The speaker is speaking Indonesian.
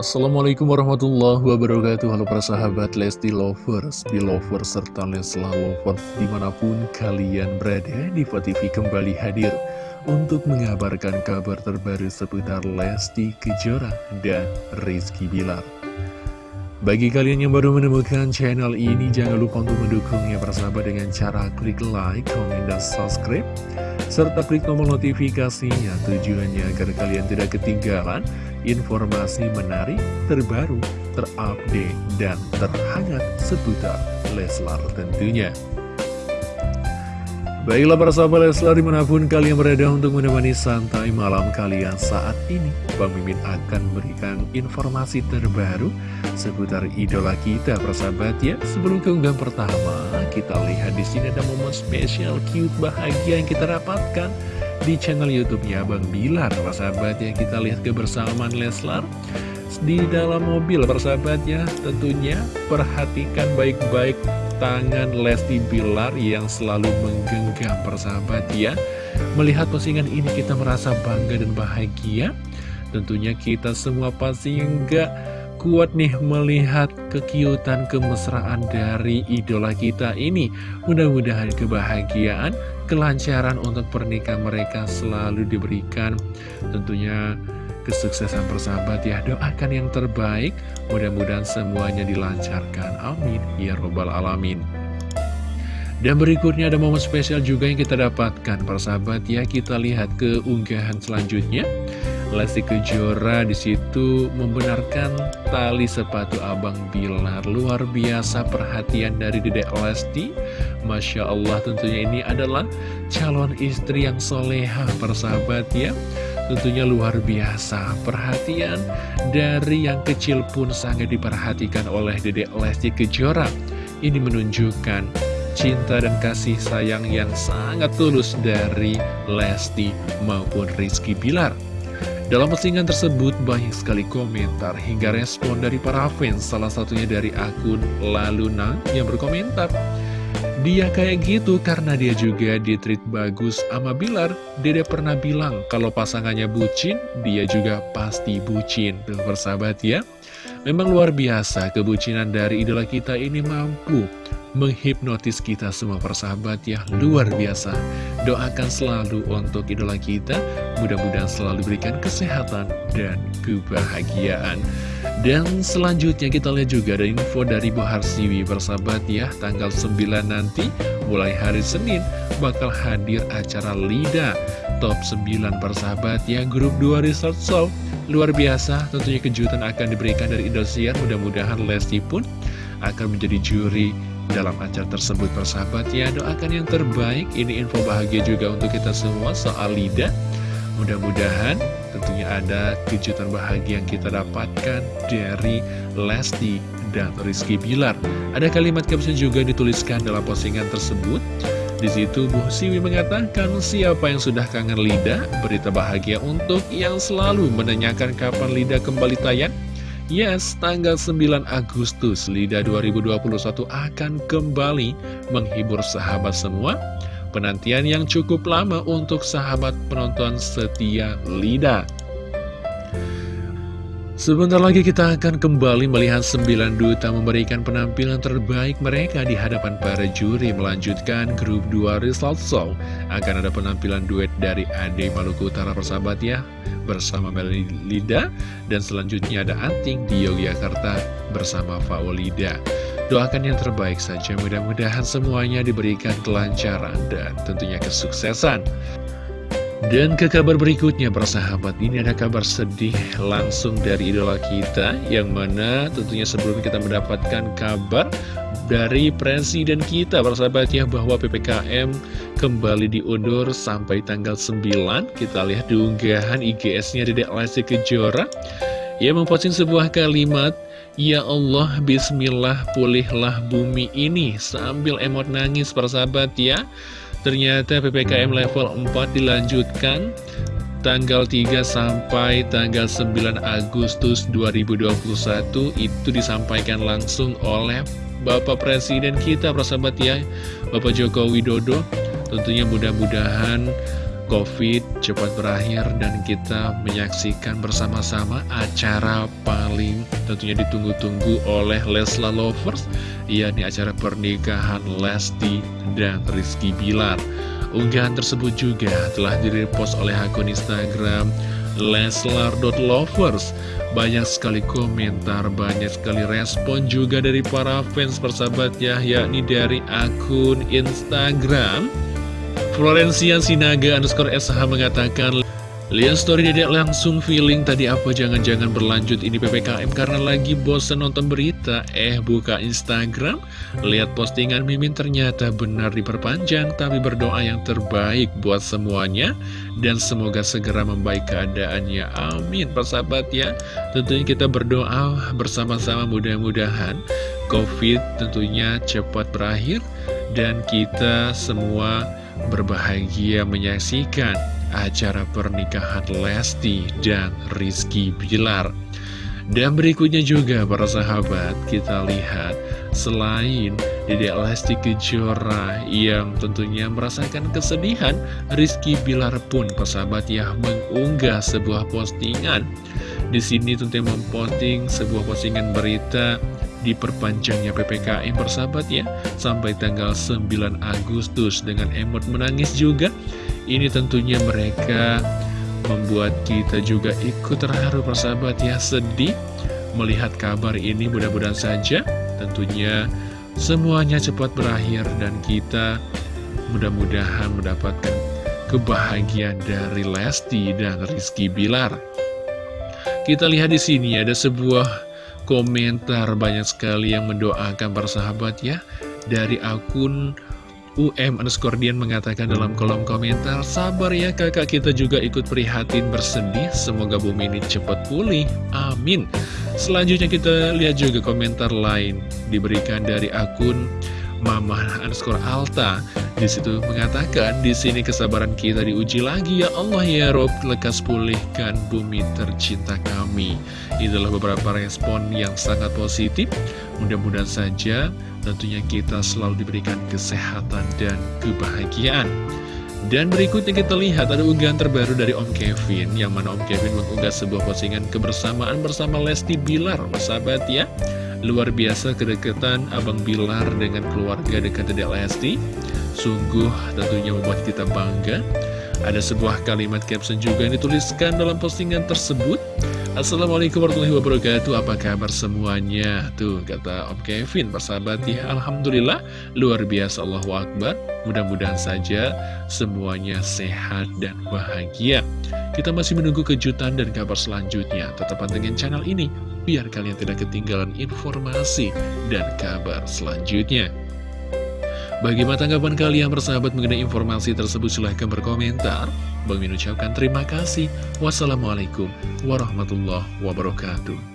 Assalamualaikum warahmatullahi wabarakatuh. Halo para sahabat Lesti Lovers, Belovers, serta Lesla Lovers Di mana pun kalian berada, Diva TV kembali hadir Untuk mengabarkan kabar terbaru seputar Lesti Kejora dan Rizky Bilar bagi kalian yang baru menemukan channel ini, jangan lupa untuk mendukungnya bersama dengan cara klik like, komen, dan subscribe. Serta klik tombol notifikasinya tujuannya agar kalian tidak ketinggalan informasi menarik, terbaru, terupdate, dan terhangat seputar Leslar tentunya. Baiklah para sahabat Leslar di mana pun kalian berada untuk menemani santai malam kalian saat ini Bang Mimin akan memberikan informasi terbaru seputar idola kita para sahabat ya. Sebelum keunggahan pertama kita lihat di sini ada momen spesial cute bahagia yang kita dapatkan di channel YouTube-nya Bang Bilar para sahabat ya. Kita lihat kebersamaan Leslar di dalam mobil persahabat ya. Tentunya perhatikan baik-baik tangan Lesti Bilar yang selalu menggenggam persahabat ya. Melihat postingan ini kita merasa bangga dan bahagia. Tentunya kita semua pasti enggak kuat nih melihat kekiutan kemesraan dari idola kita ini. Mudah-mudahan kebahagiaan, kelancaran untuk pernikahan mereka selalu diberikan. Tentunya kesuksesan persahabat ya. Doakan yang terbaik. Mudah-mudahan semuanya dilancarkan. Amin. Ya Robbal Alamin. Dan berikutnya ada momen spesial juga yang kita dapatkan. Persahabat ya Kita lihat ke unggahan selanjutnya. Lesti Kejora di situ membenarkan tali sepatu Abang Bilar. Luar biasa perhatian dari Dedek Lesti. Masya Allah tentunya ini adalah calon istri yang soleha persahabat ya Tentunya luar biasa perhatian dari yang kecil pun sangat diperhatikan oleh Dedek Lesti Kejora. Ini menunjukkan cinta dan kasih sayang yang sangat tulus dari Lesti maupun Rizky Bilar. Dalam postingan tersebut banyak sekali komentar hingga respon dari para fans, salah satunya dari akun Laluna yang berkomentar. Dia kayak gitu karena dia juga ditreat bagus sama Bilar. Dede pernah bilang kalau pasangannya bucin, dia juga pasti bucin. Tuh persahabat ya. Memang luar biasa kebucinan dari idola kita ini mampu menghipnotis kita semua persahabat ya. Luar biasa. Doakan selalu untuk idola kita. Mudah-mudahan selalu berikan kesehatan dan kebahagiaan. Dan selanjutnya kita lihat juga ada info dari Bu Harsiwi persahabat ya. Tanggal 9 nanti mulai hari Senin bakal hadir acara LIDA top 9 persahabat ya grup 2 Resort Show luar biasa tentunya kejutan akan diberikan dari Indosiar. Mudah-mudahan Lesti pun akan menjadi juri dalam acara tersebut persahabat ya. Doakan yang terbaik. Ini info bahagia juga untuk kita semua soal Lida. Mudah-mudahan tentunya ada kejutan bahagia yang kita dapatkan dari Lesti dan Rizky Bilar. Ada kalimat caption juga dituliskan dalam postingan tersebut di situ Bu Siwi mengatakan siapa yang sudah kangen Lida berita bahagia untuk yang selalu menanyakan kapan Lida kembali tayang. Yes, tanggal 9 Agustus Lida 2021 akan kembali menghibur sahabat semua. Penantian yang cukup lama untuk sahabat penonton setia Lida Sebentar lagi kita akan kembali melihat 9 duta memberikan penampilan terbaik mereka di hadapan para juri melanjutkan grup 2 result show. Akan ada penampilan duet dari Ade Maluku Utara persahabat ya bersama Melanie Lida dan selanjutnya ada Anting di Yogyakarta bersama Faulida. Doakan yang terbaik saja mudah-mudahan semuanya diberikan kelancaran dan tentunya kesuksesan. Dan ke kabar berikutnya persahabat ini ada kabar sedih langsung dari idola kita Yang mana tentunya sebelum kita mendapatkan kabar dari presiden kita persahabat ya Bahwa PPKM kembali diundur sampai tanggal 9 Kita lihat di unggahan IGS-nya di Lesti Kejora. Ia memposting sebuah kalimat Ya Allah, Bismillah, pulihlah bumi ini Sambil emot nangis persahabat ya Ternyata PPKM level 4 dilanjutkan tanggal 3 sampai tanggal 9 Agustus 2021 itu disampaikan langsung oleh Bapak Presiden kita persahabat ya Bapak Joko Widodo. Tentunya mudah-mudahan COVID cepat berakhir dan kita menyaksikan bersama-sama acara paling tentunya ditunggu-tunggu oleh Lesla Lovers yakni acara pernikahan Lesti dan Rizky Bilar. Unggahan tersebut juga telah direpost oleh akun Instagram Leslar.lovers Banyak sekali komentar, banyak sekali respon juga dari para fans persahabat ya Yakni dari akun Instagram Florencia Sinaga underscore SH mengatakan Lihat story dedek langsung feeling tadi apa jangan-jangan berlanjut ini PPKM karena lagi bosan nonton berita. Eh buka Instagram Lihat postingan Mimin ternyata benar diperpanjang Tapi berdoa yang terbaik buat semuanya Dan semoga segera membaik keadaannya. Amin. Persahabat ya Tentunya kita berdoa bersama-sama mudah-mudahan Covid tentunya cepat berakhir Dan kita semua berbahagia menyaksikan acara pernikahan Lesti dan Rizky Bilar. Dan berikutnya juga para sahabat kita lihat selain Dedek Lesti Kejora yang tentunya merasakan kesedihan Rizky Bilar pun persahabat ya mengunggah sebuah postingan di sini tentunya memposting sebuah postingan berita diperpanjangnya PPKM persahabat ya. Sampai tanggal 9 Agustus dengan emot menangis juga. Ini tentunya mereka membuat kita juga ikut terharu persahabat ya. Sedih melihat kabar ini mudah-mudahan saja tentunya semuanya cepat berakhir dan kita mudah-mudahan mendapatkan kebahagiaan dari Lesti dan Rizky Bilar. Kita lihat di sini ada sebuah komentar banyak sekali yang mendoakan persahabat ya. Dari akun UM underscore Dian mengatakan dalam kolom komentar Sabar ya kakak kita juga ikut prihatin bersedih. Semoga bumi ini cepat pulih. Amin. Selanjutnya kita lihat juga komentar lain Diberikan dari akun Mama underscore Alta di situ mengatakan di sini kesabaran kita diuji lagi ya Allah ya Rob lekas pulihkan bumi tercinta kami. Itulah beberapa respon yang sangat positif. Mudah-mudahan saja tentunya kita selalu diberikan kesehatan dan kebahagiaan. Dan berikutnya kita lihat ada unggahan terbaru dari Om Kevin Yang mana Om Kevin mengunggah sebuah postingan kebersamaan bersama Lesti Bilar Sahabat ya Luar biasa kedekatan Abang Bilar dengan keluarga dekat Dedek Lesti Sungguh tentunya membuat kita bangga. Ada sebuah kalimat caption juga yang dituliskan dalam postingan tersebut. Assalamualaikum warahmatullahi wabarakatuh. Apa kabar semuanya? Tuh kata Om Kevin persahabat ya Alhamdulillah. Luar biasa Allahu Akbar. Mudah-mudahan saja semuanya sehat dan bahagia. Kita masih menunggu kejutan dan kabar selanjutnya. Tetap pantengin channel ini biar kalian tidak ketinggalan informasi dan kabar selanjutnya. Bagaimana tanggapan kalian bersahabat mengenai informasi tersebut? Silahkan berkomentar. Bang Min ucapkan terima kasih. Wassalamualaikum warahmatullahi wabarakatuh.